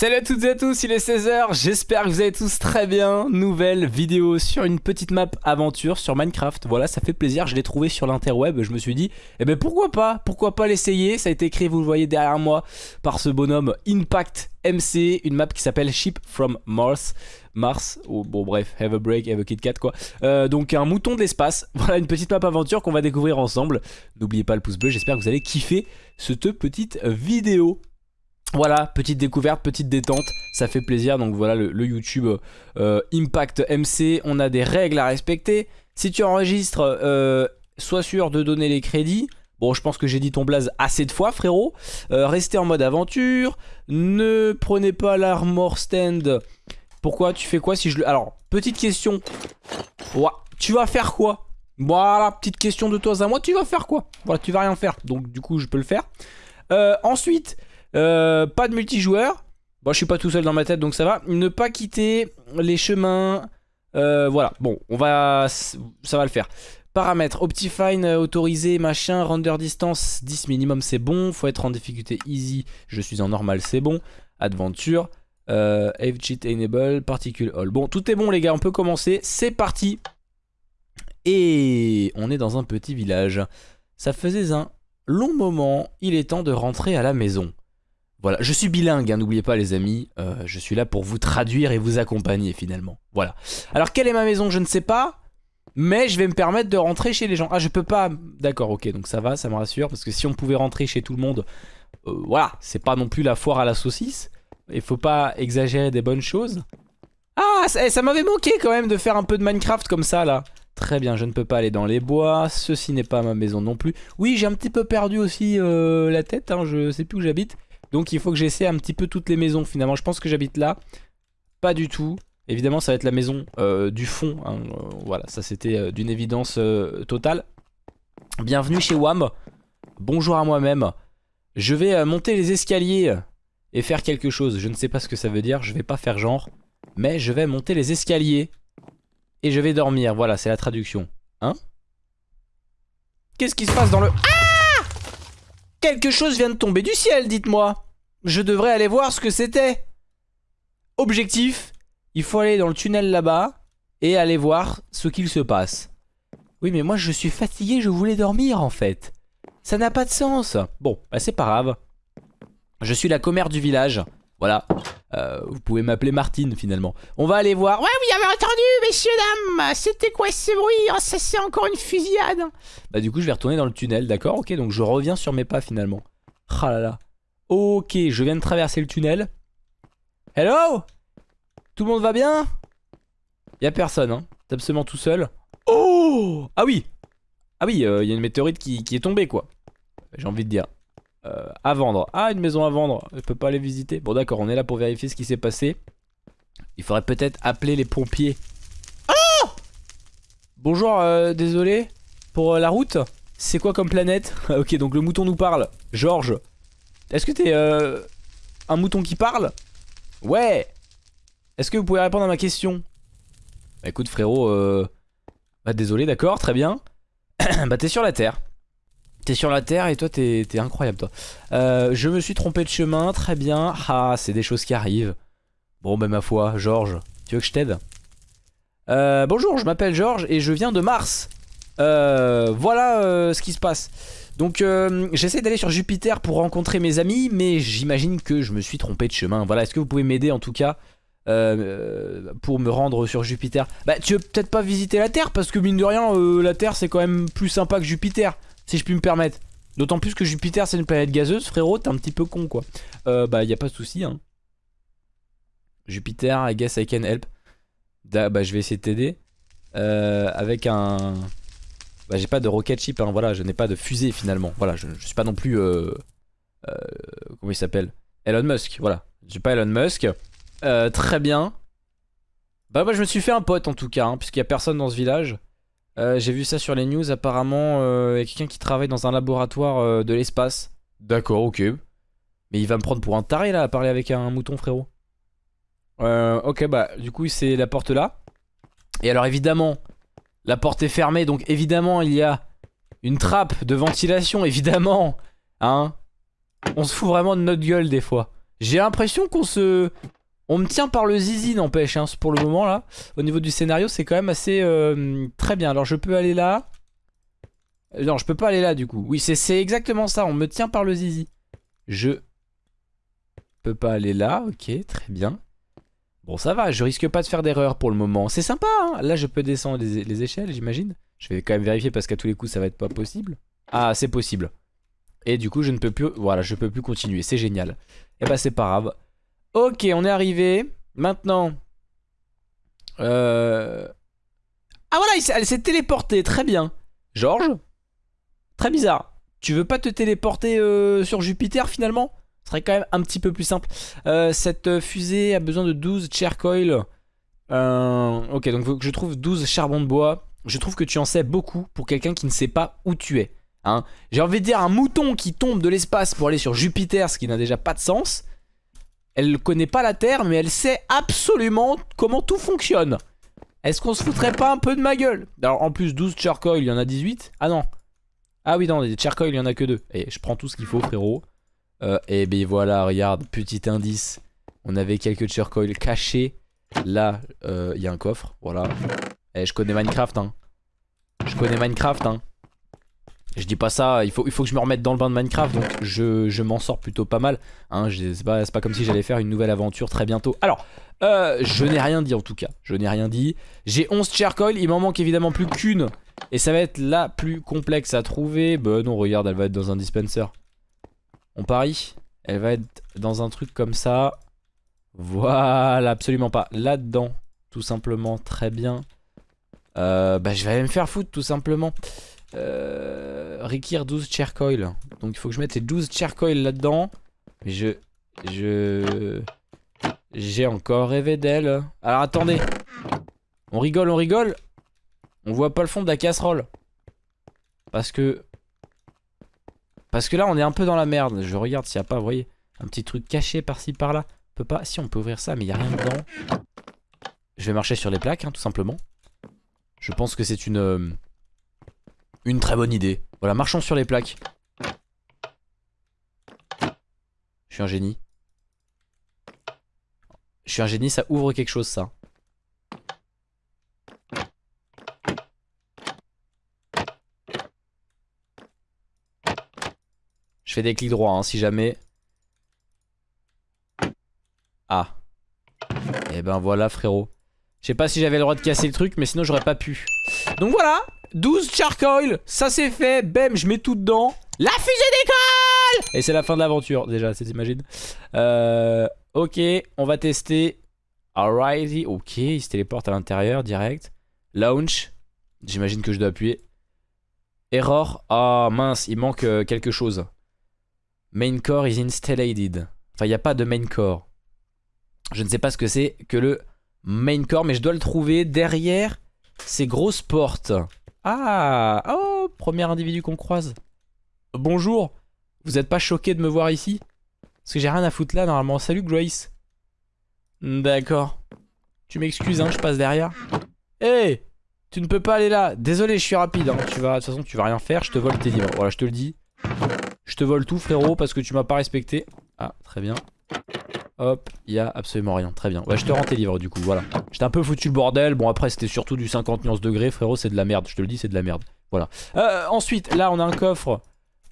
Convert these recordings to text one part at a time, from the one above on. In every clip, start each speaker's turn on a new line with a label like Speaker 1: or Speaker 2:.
Speaker 1: Salut à toutes et à tous, il est 16h, j'espère que vous allez tous très bien. Nouvelle vidéo sur une petite map aventure sur Minecraft. Voilà, ça fait plaisir, je l'ai trouvé sur l'interweb. Je me suis dit, eh ben pourquoi pas Pourquoi pas l'essayer Ça a été écrit, vous le voyez derrière moi, par ce bonhomme Impact MC, une map qui s'appelle Ship from Mars. Mars, oh, bon bref, have a break, have a Kit Kat quoi. Euh, donc un mouton de l'espace, voilà une petite map aventure qu'on va découvrir ensemble. N'oubliez pas le pouce bleu, j'espère que vous allez kiffer cette petite vidéo. Voilà, petite découverte, petite détente, ça fait plaisir. Donc voilà le, YouTube euh, Impact MC, on a des règles à respecter. Si tu enregistres, euh, sois sûr de donner les crédits. Bon, je pense que j'ai dit ton blaze assez de fois, frérot. Euh, restez en mode aventure. Ne prenez pas l'armor stand. Pourquoi? Tu fais quoi si je le... Alors, petite question. tu vas faire quoi? Voilà, petite question de toi à moi. Tu vas faire quoi? Voilà, tu vas rien faire. Donc, du coup, je peux le faire. ensuite... Euh, pas de multijoueur. Bon, je suis pas tout seul dans ma tête, donc ça va. Ne pas quitter les chemins. Euh, voilà, bon, on va... Ça va le faire. Paramètres, Optifine euh, autorisé, machin, render distance 10 minimum, c'est bon. Faut être en difficulté easy, je suis en normal, c'est bon. Adventure, euh, cheat enable, particule all. Bon, tout est bon les gars, on peut commencer. C'est parti. Et on est dans un petit village. Ça faisait un long moment, il est temps de rentrer à la maison. Voilà, je suis bilingue, hein, n'oubliez pas les amis, euh, je suis là pour vous traduire et vous accompagner finalement. Voilà. Alors quelle est ma maison, je ne sais pas, mais je vais me permettre de rentrer chez les gens. Ah je peux pas, d'accord, ok, donc ça va, ça me rassure, parce que si on pouvait rentrer chez tout le monde, euh, voilà, c'est pas non plus la foire à la saucisse, il faut pas exagérer des bonnes choses. Ah, ça, ça m'avait manqué quand même de faire un peu de Minecraft comme ça là. Très bien, je ne peux pas aller dans les bois, ceci n'est pas ma maison non plus. Oui, j'ai un petit peu perdu aussi euh, la tête, hein, je sais plus où j'habite. Donc il faut que j'essaie un petit peu toutes les maisons finalement. Je pense que j'habite là. Pas du tout. Évidemment ça va être la maison euh, du fond. Hein. Euh, voilà, ça c'était euh, d'une évidence totale. Bienvenue chez WAM. Bonjour à moi-même. Je vais monter les escaliers et faire quelque chose. Je ne sais pas ce que ça veut dire, je vais pas faire genre. Mais je vais monter les escaliers et je vais dormir. Voilà, c'est la traduction. Hein? Qu'est-ce qui se passe dans le... Ah Quelque chose vient de tomber du ciel, dites-moi. Je devrais aller voir ce que c'était. Objectif, il faut aller dans le tunnel là-bas et aller voir ce qu'il se passe. Oui, mais moi je suis fatigué, je voulais dormir en fait. Ça n'a pas de sens. Bon, bah c'est pas grave. Je suis la commère du village. Voilà. Euh, vous pouvez m'appeler Martine finalement. On va aller voir. Ouais, vous avez entendu, messieurs, dames C'était quoi ce bruit? Oh, Ça c'est encore une fusillade. Bah du coup, je vais retourner dans le tunnel, d'accord? Ok, donc je reviens sur mes pas finalement. Ah là là. Ok, je viens de traverser le tunnel. Hello? Tout le monde va bien? Y'a personne, hein. T'es absolument tout seul. Oh Ah oui Ah oui, il euh, y a une météorite qui est tombée, quoi. J'ai envie de dire. Euh, à vendre. Ah, une maison à vendre. Je peux pas aller visiter. Bon, d'accord, on est là pour vérifier ce qui s'est passé. Il faudrait peut-être appeler les pompiers. Oh Bonjour, euh, désolé pour euh, la route. C'est quoi comme planète? Ok, donc le mouton nous parle. Georges, est-ce que t'es un mouton qui parle? Ouais Est-ce que vous pouvez répondre à ma question? Bah écoute frérot, bah désolé, d'accord, très bien. bah t'es sur la Terre. T'es sur la terre et toi t'es incroyable toi. Euh, je me suis trompé de chemin, très bien. Ah, c'est des choses qui arrivent. Bon, bah ma foi, Georges, tu veux que je t'aide? Euh, Bonjour, je m'appelle Georges et je viens de Mars. Euh, voilà ce qui se passe. Donc j'essaie d'aller sur Jupiter pour rencontrer mes amis, mais j'imagine que je me suis trompé de chemin. Voilà, est-ce que vous pouvez m'aider en tout cas pour me rendre sur Jupiter? Bah tu veux peut-être pas visiter la Terre parce que mine de rien la Terre c'est quand même plus sympa que Jupiter si je puis me permettre. D'autant plus que Jupiter c'est une planète gazeuse, frérot, t'es un petit peu con quoi. Euh, bah y a pas de souci hein. Jupiter, I guess I can help. bah je vais essayer de t'aider. Euh, avec un... Bah j'ai pas de rocket ship, hein, voilà, je n'ai pas de fusée finalement. Voilà, je, suis pas non plus... Euh, euh, comment il s'appelle? Elon Musk, voilà. Je suis pas Elon Musk. très bien. Bah moi je me suis fait un pote en tout cas, hein, puisqu'il y a personne dans ce village. Euh, j'ai vu ça sur les news, apparemment euh, il y a quelqu'un qui travaille dans un laboratoire euh, de l'espace. D'accord, ok. Mais il va me prendre pour un taré là à parler avec un mouton frérot. ok bah du coup c'est la porte là. Et alors évidemment la porte est fermée donc évidemment il y a une trappe de ventilation évidemment. Hein On se fout vraiment de notre gueule des fois. J'ai l'impression qu'on se... On me tient par le zizi, n'empêche, hein, pour le moment, là. Au niveau du scénario, c'est quand même assez... euh, très bien. Alors, je peux aller là. Euh, Non, je peux pas aller là, du coup. Oui, c'est- exactement ça. On me tient par le zizi. Je peux pas aller là. Ok, très bien. Bon, ça va. Je risque pas de faire d'erreur pour le moment. C'est sympa, hein. Là, je peux descendre les, les échelles, j'imagine. Je vais quand même vérifier parce qu'à tous les coups, ça va être pas possible. Ah, c'est possible. Et du coup, je ne peux plus... Voilà, je peux plus continuer. C'est génial. Et bah, c'est pas grave. Ok, on est arrivé. Maintenant... Euh... Ah voilà, elle s'est téléportée. Très bien. Georges? Très bizarre. Tu veux pas te téléporter euh, sur Jupiter finalement? Ce serait quand même un petit peu plus simple. Euh, cette fusée a besoin de 12 coil. Euh, ok, donc je trouve 12 charbons de bois. Je trouve que tu en sais beaucoup pour quelqu'un qui ne sait pas où tu es. Hein. J'ai envie de dire un mouton qui tombe de l'espace pour aller sur Jupiter, ce qui n'a déjà pas de sens. Elle connaît pas la Terre, mais elle sait absolument comment tout fonctionne. Est-ce qu'on se foutrait pas un peu de ma gueule? Alors en plus 12 charcoal, il y en a 18 Ah non. Ah oui non, des charcoal, il y en a que deux. Et je prends tout ce qu'il faut frérot. Euh, et ben voilà, regarde, petit indice. On avait quelques charcoal cachés. Là, euh, il y a un coffre, voilà. Et je connais Minecraft hein. Je connais Minecraft hein. Je dis pas ça, il faut, que je me remette dans le bain de Minecraft, donc je, m'en sors plutôt pas mal. Hein, c'est pas, pas comme si j'allais faire une nouvelle aventure très bientôt. Alors, euh, je n'ai rien dit en tout cas. Je n'ai rien dit. J'ai 11 charcoal, il m'en manque évidemment plus qu'une. Et ça va être la plus complexe à trouver. Bah non, regarde, elle va être dans un dispenser. On parie Elle va être dans un truc comme ça. Voilà, absolument pas. Là-dedans, tout simplement, très bien. Euh, bah je vais aller me faire foutre tout simplement. Euh, requiert 12 charcoal. Donc il faut que je mette ces 12 charcoal là-dedans. Mais je... Je... J'ai encore rêvé d'elle. Alors attendez. On rigole, on rigole. On voit pas le fond de la casserole. Parce que... Parce que là on est un peu dans la merde. Je regarde s'il n'y a pas, vous voyez, un petit truc caché par-ci par-là. On peut pas... Si on peut ouvrir ça mais il n'y a rien dedans. Je vais marcher sur les plaques hein, tout simplement. Je pense que c'est une... Une très bonne idée. Voilà, marchons sur les plaques. Je suis un génie. Je suis un génie, ça ouvre quelque chose ça. Je fais des clics droits hein, si jamais. Ah. Et ben voilà frérot. Je sais pas si j'avais le droit de casser le truc mais sinon j'aurais pas pu. Donc voilà 12 charcoal, ça c'est fait, bam, je mets tout dedans. La fusée décolle Et c'est la fin de l'aventure déjà, c'est t'imagines euh, Ok, on va tester. Alrighty, ok, il se téléporte à l'intérieur direct. Launch, j'imagine que je dois appuyer. Error, ah mince, il manque euh, quelque chose. Main core is installed. Enfin, il n'y a pas de main core. Je ne sais pas ce que c'est que le main core, mais je dois le trouver derrière ces grosses portes. Ah Oh Premier individu qu'on croise. Bonjour Vous êtes pas choqué de me voir ici? Parce que j'ai rien à foutre là normalement. Salut Grace D'accord. Tu m'excuses, hein, je passe derrière. Hé Tu ne peux pas aller là Désolé, je suis rapide. Hein. Tu vas, de toute façon, tu vas rien faire. Je te vole tes livres. Voilà, je te le dis. Je te vole tout, frérot, parce que tu m'as pas respecté. Ah, très bien. Hop, il y a absolument rien. Très bien. Ouais, je te rends tes livres du coup, voilà. J'étais un peu foutu le bordel. Bon, après, c'était surtout du 50 nuances degrés, frérot, c'est de la merde. Je te le dis, c'est de la merde. Voilà. Euh, ensuite, là, on a un coffre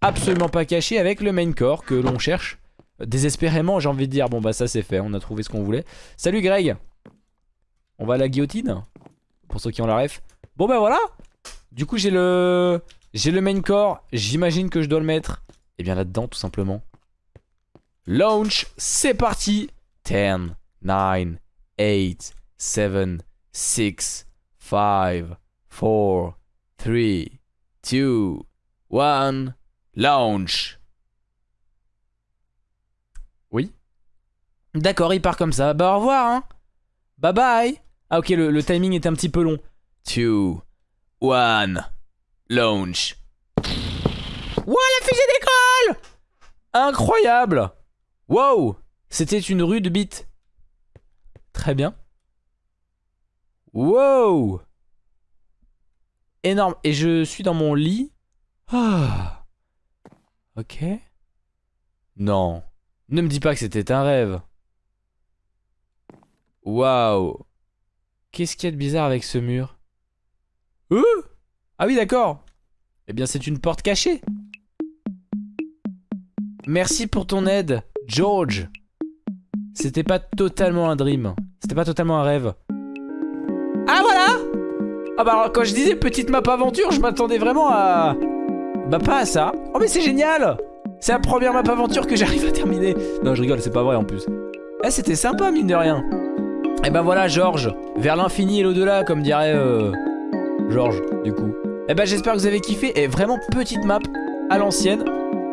Speaker 1: absolument pas caché avec le main core que l'on cherche. Désespérément, j'ai envie de dire. Bon, bah, ça, c'est fait. On a trouvé ce qu'on voulait. Salut, Greg. On va à la guillotine Pour ceux qui ont la ref. Bon, bah, voilà. Du coup, j'ai le. J'ai le main core. J'imagine que je dois le mettre. Et bien là-dedans, tout simplement. Launch, c'est parti. 10, 9, 8, 7, 6, 5, 4, 3, 2, 1, launch. Oui. D'accord, il part comme ça. Bah au revoir, hein. Bye bye. Ah ok, le, le timing est un petit peu long. 2, 1, launch. Ouah, la fusée décolle Incroyable Wow C'était une rude bite. Très bien. Wow Énorme. Et je suis dans mon lit. Ah. Ok. Non. Ne me dis pas que c'était un rêve. Waouh. Qu'est-ce qu'il y a de bizarre avec ce mur? Euh Ah oui, d'accord. Eh bien, c'est une porte cachée. Merci pour ton aide, George. C'était pas totalement un dream. C'était pas totalement un rêve. Ah voilà Ah bah alors, quand je disais petite map aventure, je m'attendais vraiment à... Bah pas à ça. Oh mais c'est génial C'est la première map aventure que j'arrive à terminer. Non, je rigole, c'est pas vrai en plus. Eh, c'était sympa, mine de rien. Et ben voilà, Georges, vers l'infini et l'au-delà, comme dirait euh, Georges, du coup. Et ben j'espère que vous avez kiffé. Et vraiment petite map à l'ancienne,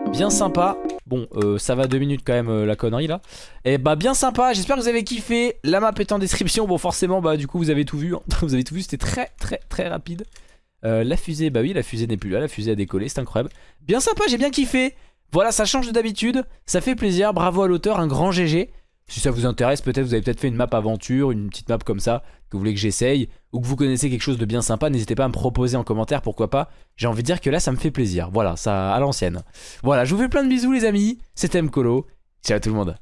Speaker 1: bien sympa. Bon, euh, ça va deux minutes quand même euh, la connerie là. Et bah bien sympa, j'espère que vous avez kiffé. La map est en description. Bon, forcément, bah du coup vous avez tout vu. vous avez tout vu, c'était très très très rapide. Euh, la fusée, bah oui, la fusée n'est plus là. La fusée a décollé, c'est incroyable. Bien sympa, j'ai bien kiffé. Voilà, ça change de d'habitude. Ça fait plaisir. Bravo à l'auteur, un grand GG. Si ça vous intéresse, peut-être vous avez peut-être fait une map aventure, une petite map comme ça, que vous voulez que j'essaye, ou que vous connaissez quelque chose de bien sympa, n'hésitez pas à me proposer en commentaire, pourquoi pas. J'ai envie de dire que là, ça me fait plaisir. Voilà, ça à l'ancienne. Voilà, je vous fais plein de bisous les amis, c'était Mkolo. Ciao tout le monde.